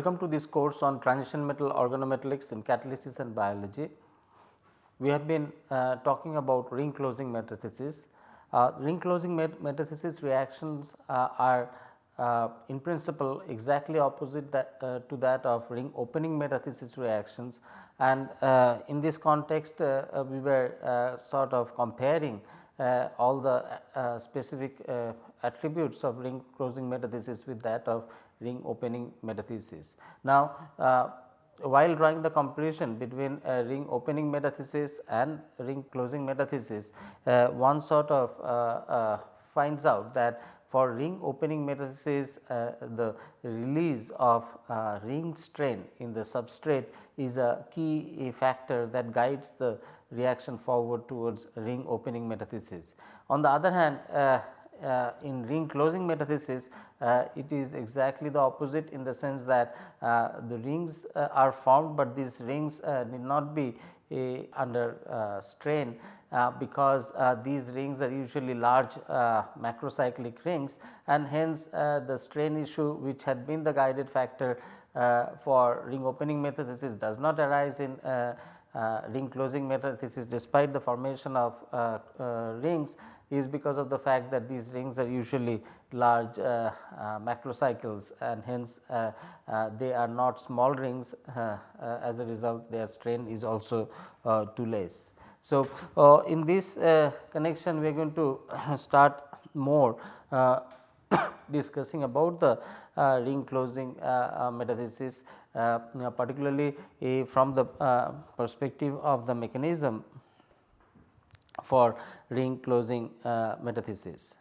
Welcome to this course on transition metal organometallics in catalysis and biology. We have been uh, talking about ring closing metathesis. Uh, ring closing met metathesis reactions uh, are uh, in principle exactly opposite that, uh, to that of ring opening metathesis reactions and uh, in this context we were sort of comparing all the specific attributes of ring closing metathesis with that of ring opening metathesis. Now, uh, while drawing the comparison between ring opening metathesis and ring closing metathesis, uh, one sort of uh, uh finds out that for ring opening metathesis uh, the release of ring strain in the substrate is a key factor that guides the reaction forward towards ring opening metathesis. On the other hand, uh, in ring closing metathesis uh, it is exactly the opposite in the sense that uh, the rings uh, are formed, but these rings uh, need not be under uh, strain because these rings are usually large macrocyclic rings and hence the strain issue which had been the guided factor for ring opening metathesis does not arise in ring closing metathesis despite the formation of rings is because of the fact that these rings are usually large uh, uh, macrocycles and hence uh, uh they are not small rings uh, uh, as a result their strain is also too less. So, in this connection we are going to start more discussing about the ring closing metathesis particularly from the perspective of the mechanism for ring closing uh, metathesis.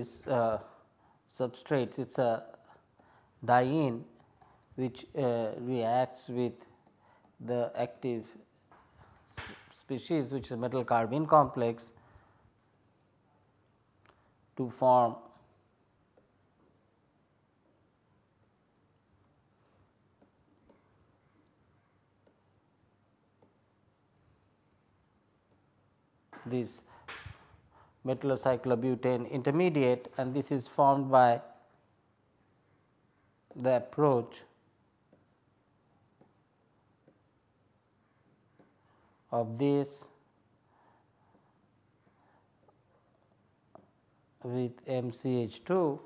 These uh, substrates it is a diene which uh, reacts with the active species which is a metal carbene complex to form this metallocyclobutane intermediate and this is formed by the approach of this with MCH2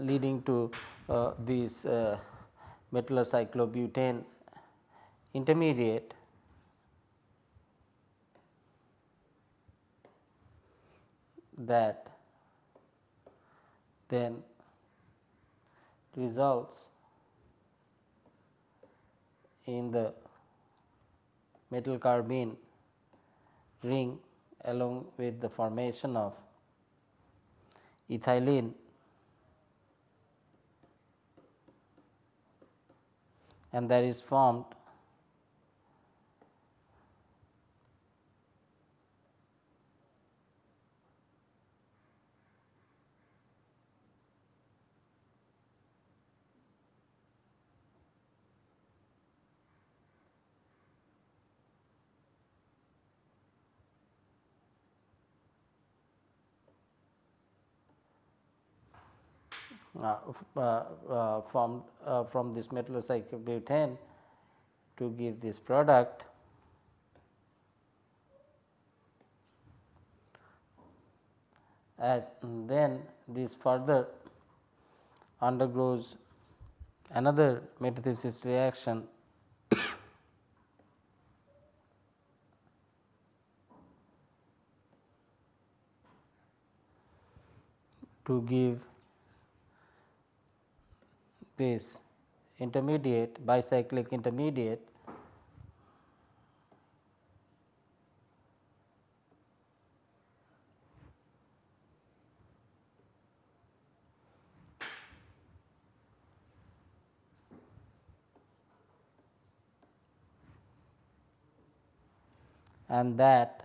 leading to uh, this uh, metallocyclobutane intermediate. That then results in the metal carbene ring along with the formation of ethylene and that is formed Uh, formed uh, uh, from this metallocyclobutane to give this product. And then this further undergoes another metathesis reaction to give this intermediate bicyclic intermediate and that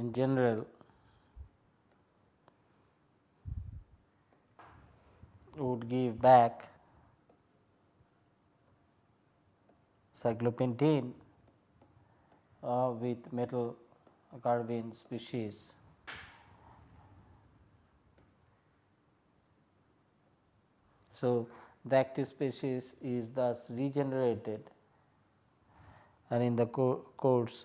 in general would give back cyclopentene uh, with metal carbene species. So, the active species is thus regenerated and in the co course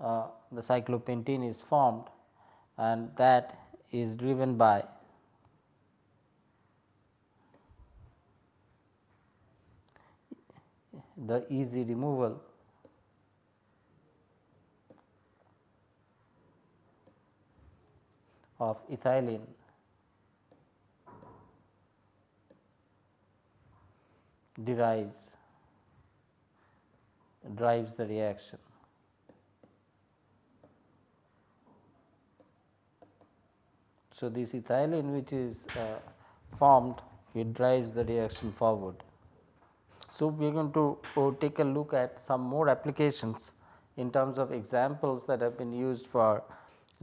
uh, the cyclopentene is formed and that is driven by the easy removal of ethylene derives drives the reaction. So, this ethylene which is uh, formed it drives the reaction forward. So, we are going to uh, take a look at some more applications in terms of examples that have been used for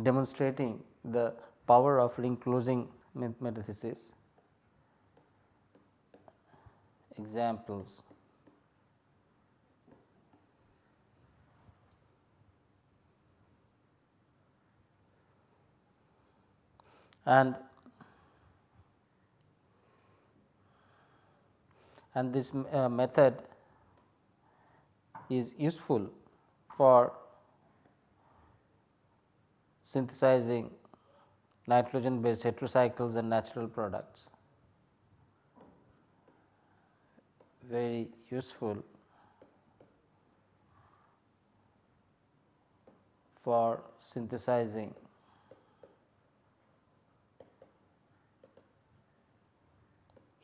demonstrating the power of ring closing metathesis. Examples and and this uh, method is useful for synthesizing nitrogen based heterocycles and natural products. Very useful for synthesizing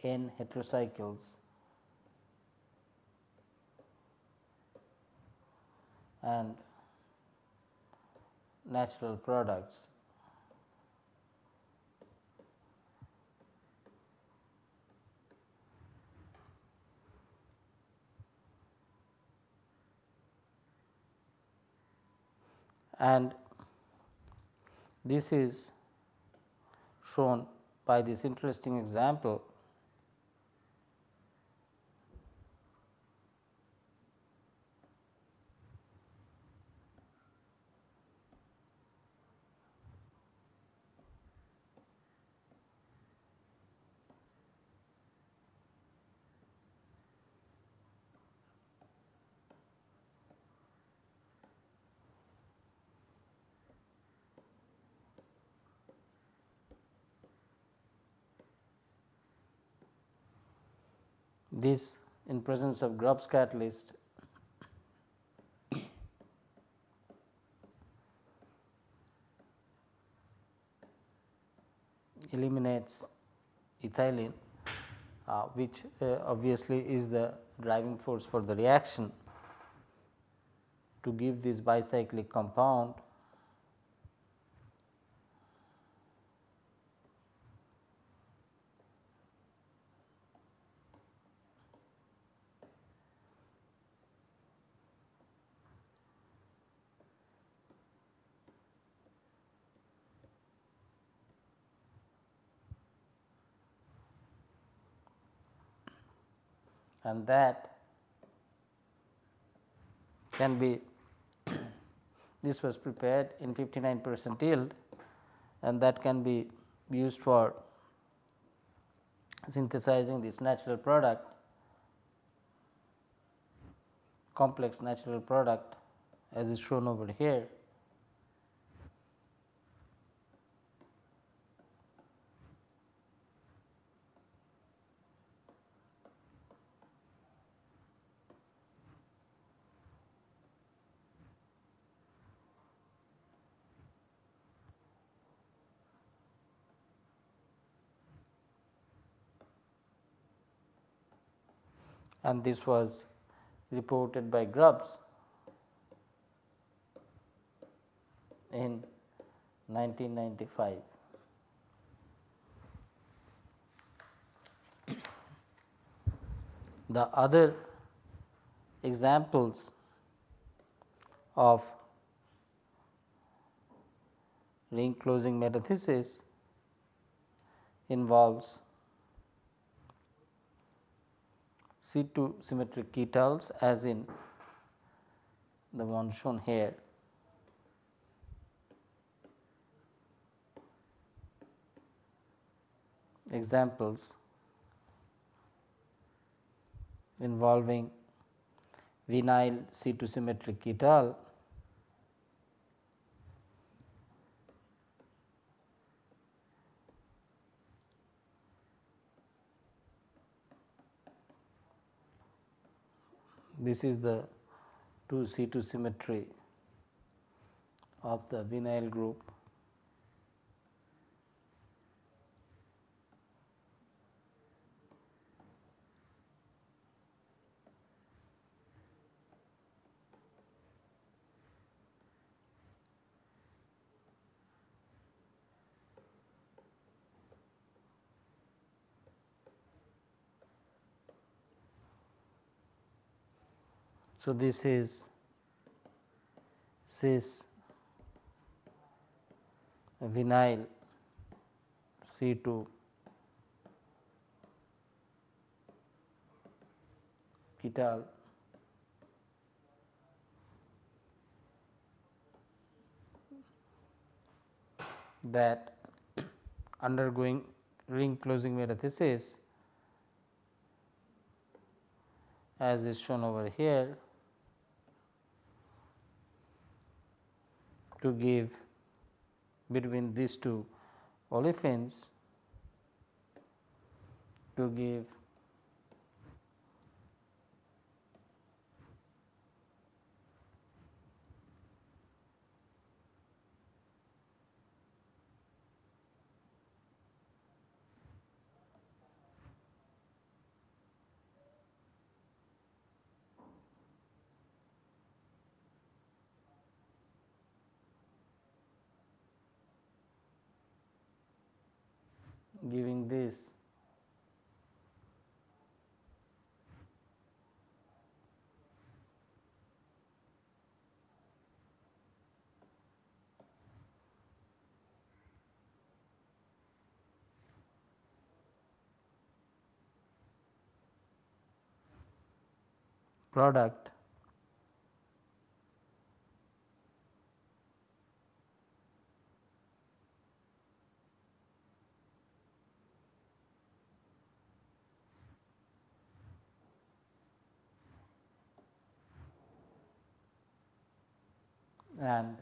n heterocycles and natural products. And this is shown by this interesting example this in presence of Grubbs catalyst. Eliminates ethylene uh, which uh, obviously is the driving force for the reaction to give this bicyclic compound and that can be this was prepared in 59 percent yield and that can be used for synthesizing this natural product complex natural product as is shown over here and this was reported by Grubbs in 1995. The other examples of ring closing metathesis involves C2 symmetric ketals as in the one shown here. Examples involving vinyl C2 symmetric ketal this is the 2 C2 symmetry of the vinyl group. So, this is cis vinyl C 2 ketal that undergoing ring closing metathesis as is shown over here to give between these two olefins to give giving this product. And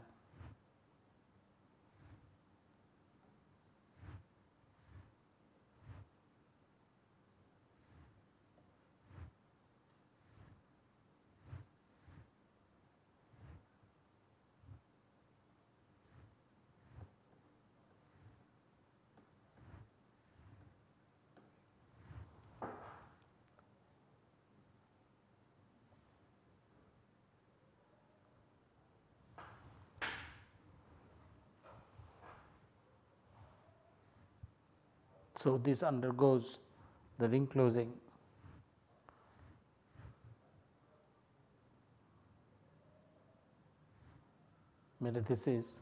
So, this undergoes the ring closing. Metathesis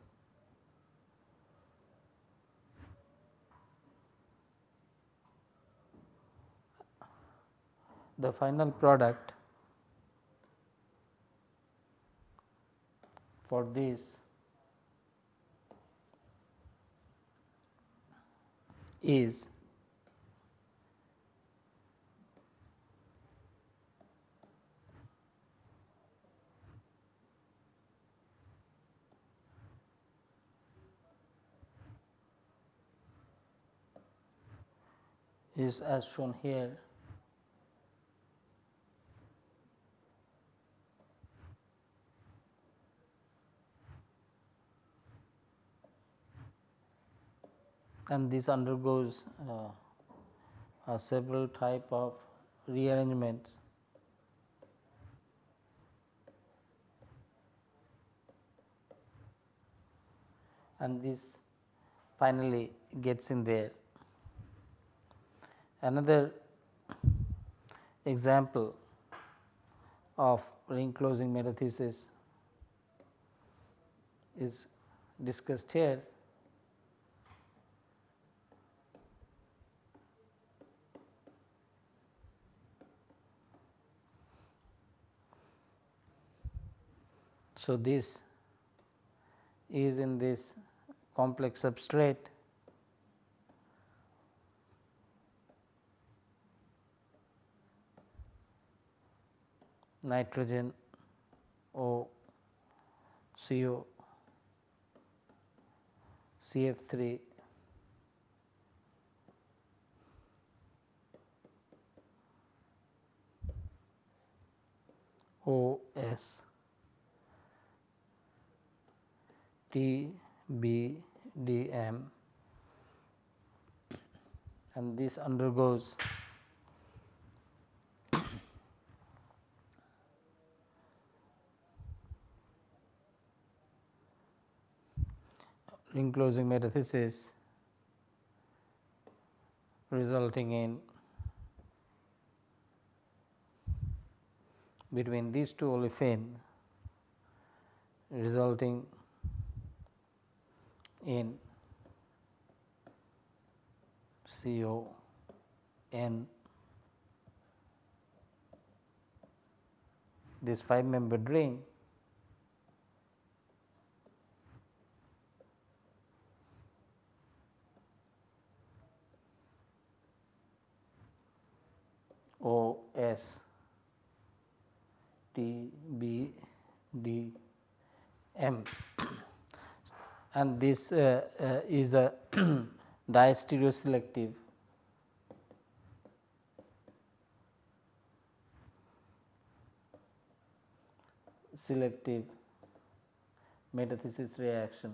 the final product for this is. Is as shown here and this undergoes uh, several type of rearrangements. and this finally gets in there. Another example of ring closing metathesis is discussed here. So, this is in this complex substrate. Nitrogen O CO CF3 OS TBDM and this undergoes ring closing metathesis resulting in between these two olefin resulting in CO N. This 5 membered ring O S T B D M and this uh, uh, is a diastereoselective selective metathesis reaction.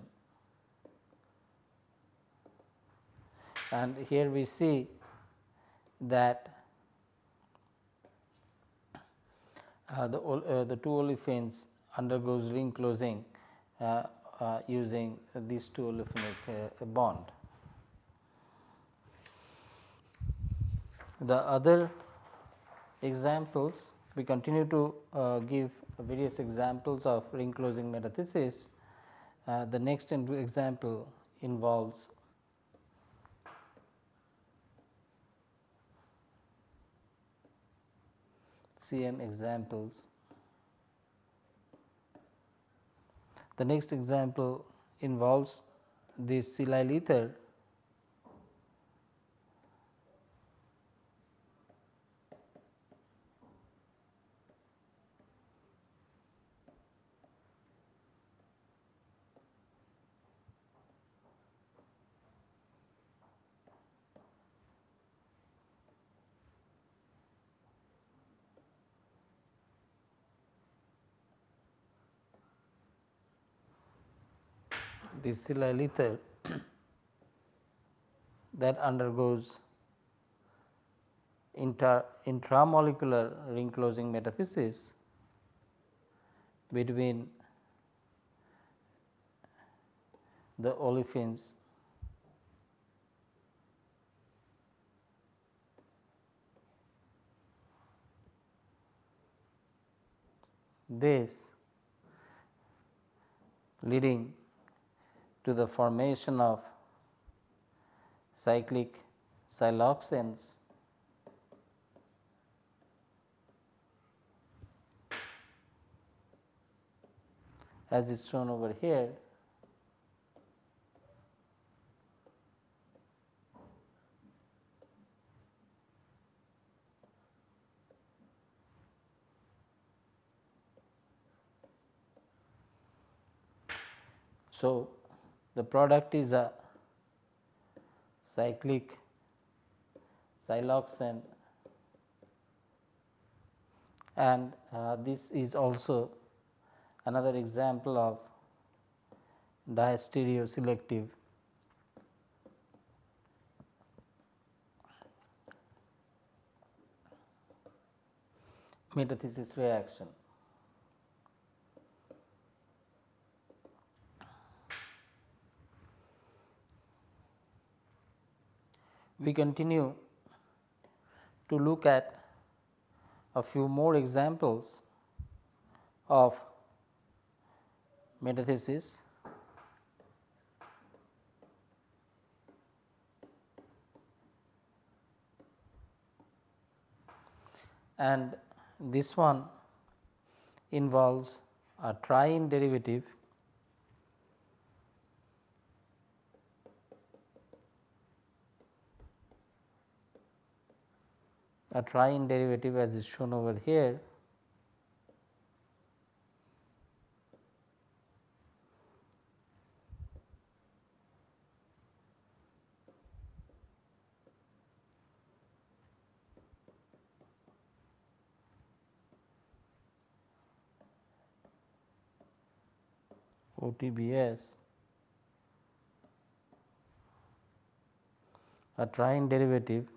And here we see that uh, the, uh, the two olefins undergoes ring closing uh, uh using these two olefinic uh, bond. The other examples we continue to uh, give various examples of ring closing metathesis. the next example involves CM examples. The next example involves this silyl ether this silyl ether that undergoes inter, intramolecular ring closing metathesis between the olefins this leading to the formation of cyclic siloxanes as is shown over here. So, the product is a cyclic siloxane and uh, this is also another example of diastereoselective metathesis reaction. We continue to look at a few more examples of metathesis. and this one involves a triene derivative a triene derivative as is shown over here. OTBS a triene derivative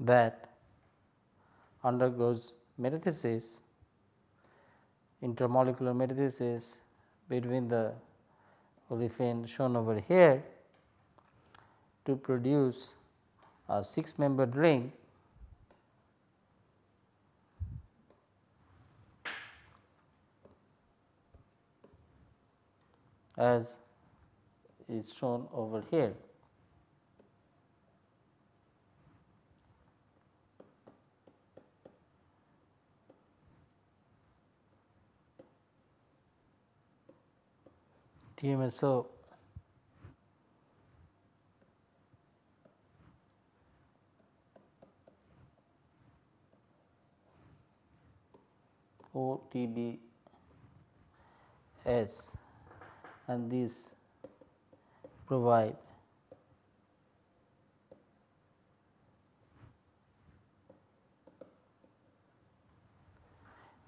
that undergoes metathesis intermolecular metathesis between the olefin shown over here to produce a 6 membered ring as is shown over here. TMSO OTBS and these provide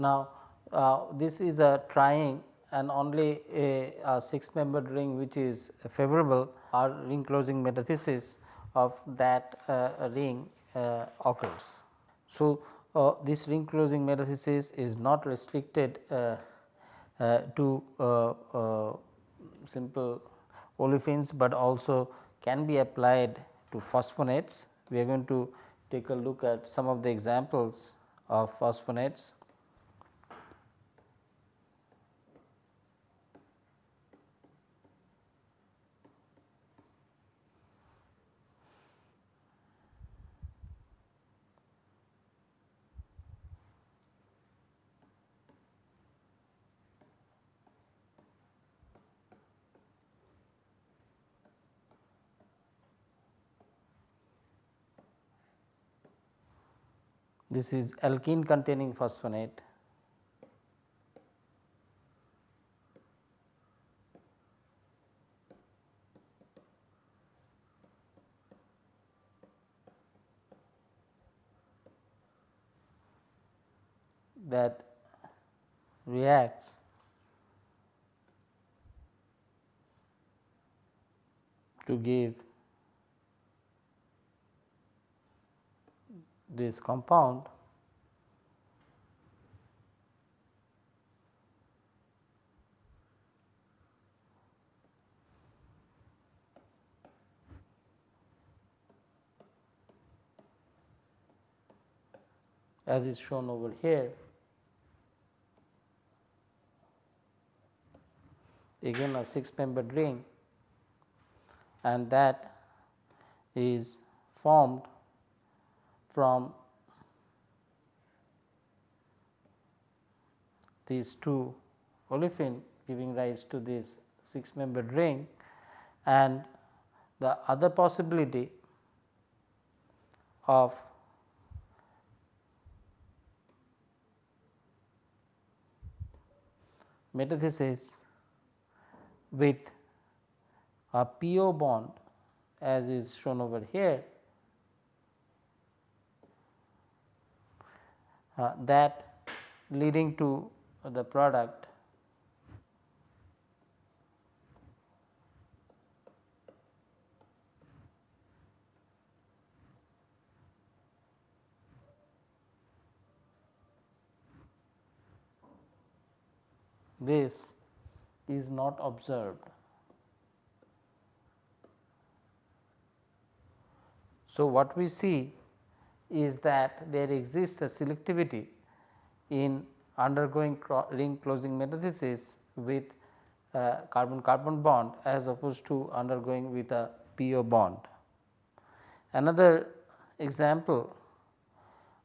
Now, uh, this is a triene and only a, a 6 membered ring which is favorable or ring closing metathesis of that uh, ring uh, occurs. So, uh, this ring closing metathesis is not restricted uh, uh, to uh, simple olefins, but also can be applied to phosphonates. We are going to take a look at some of the examples of phosphonates. This is alkene containing phosphonate. that reacts to give this compound as is shown over here. Again a 6 membered ring and that is formed from these two olefin giving rise to this 6 membered ring. And the other possibility of metathesis with a PO bond as is shown over here Uh, that leading to the product this is not observed. So, what we see is that there exists a selectivity in undergoing ring closing metathesis with carbon carbon bond as opposed to undergoing with a PO bond. Another example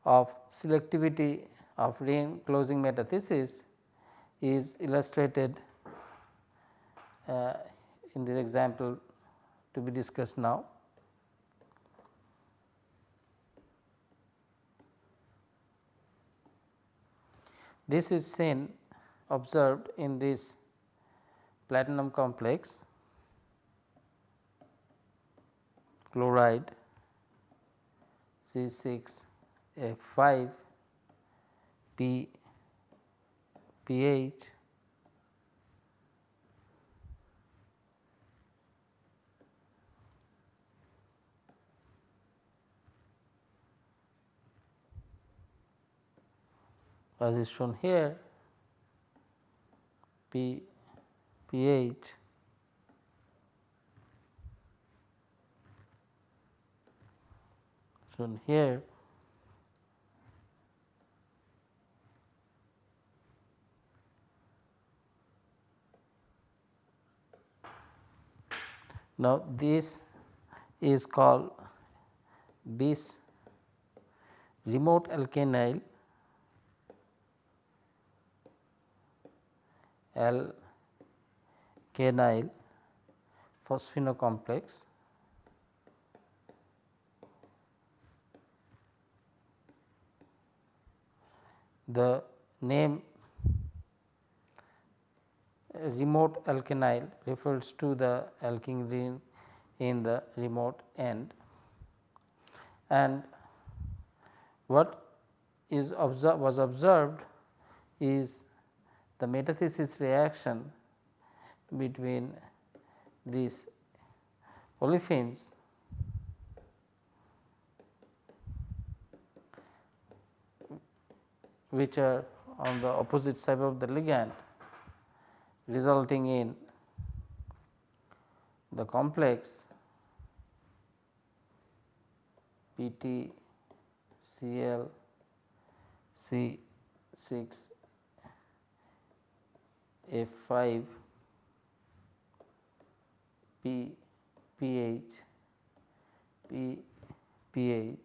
of selectivity of ring closing metathesis is illustrated uh, in this example to be discussed now. This is seen observed in this platinum complex chloride C 6 F 5 P Ph as is shown here P Ph shown here Now, this is called this remote alkynyl alkynyl phosphinocomplex the name remote alkynyl refers to the alkene ring in the remote end. And what is observed was observed is the metathesis reaction between these olefins which are on the opposite side of the ligand resulting in the complex PT Cl C 6 F 5 P Ph P Ph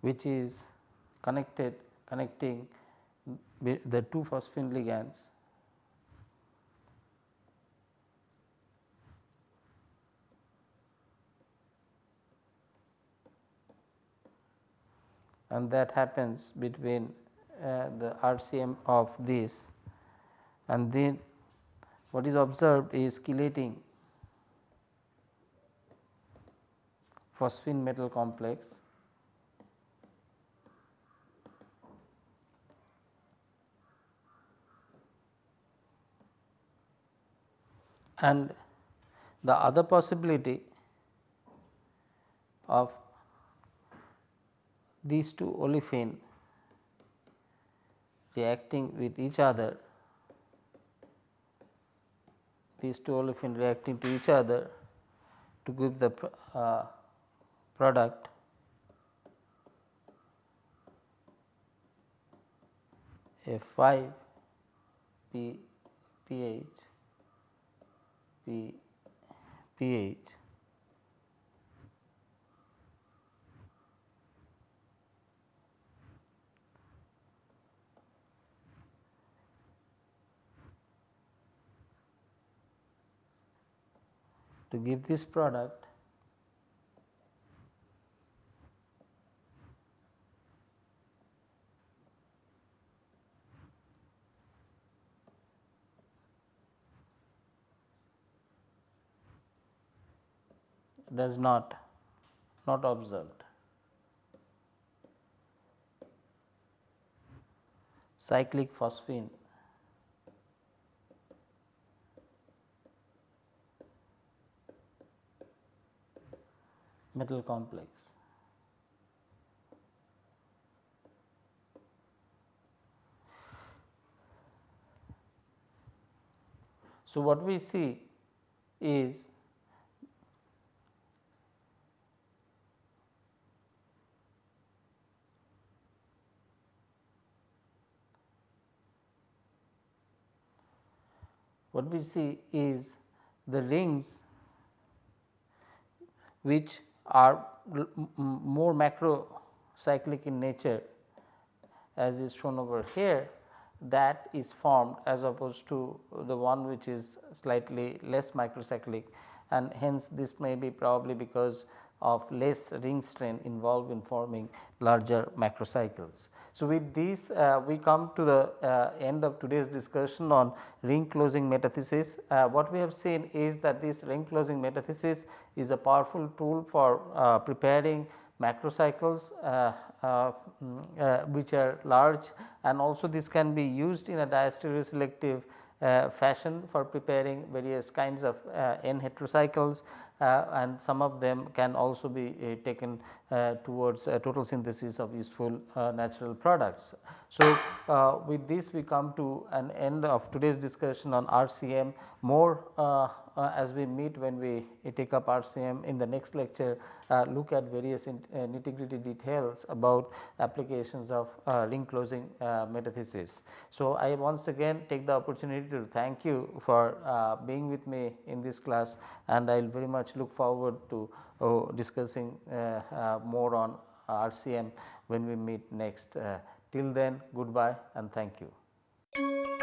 which is connected connecting the two phosphine ligands and that happens between uh, the RCM of this and then what is observed is chelating phosphine metal complex and the other possibility of these two olefin reacting with each other these two olefin reacting to each other to give the uh, product F 5 P Ph P Ph to give this product does not not observed. Cyclic phosphine metal complex. So, what we see is what we see is the rings which are more macro cyclic in nature as is shown over here that is formed as opposed to the one which is slightly less microcyclic. And hence this may be probably because of less ring strain involved in forming larger macrocycles. So, with this uh, we come to the uh, end of today's discussion on ring closing metathesis. Uh, what we have seen is that this ring closing metathesis is a powerful tool for uh, preparing macrocycles uh, uh, mm, which are large and also this can be used in a diastereoselective fashion for preparing various kinds of N heterocycles Uh, and some of them can also be uh, taken towards total synthesis of useful natural products. So, with this we come to an end of today's discussion on RCM more uh, as we meet when we take up RCM in the next lecture uh, look at various uh, nitty gritty details about applications of uh, ring closing uh, metathesis. So, I once again take the opportunity to thank you for uh, being with me in this class and I will very much look forward to oh, discussing uh, uh, more on RCM when we meet next. Uh, till then goodbye and thank you.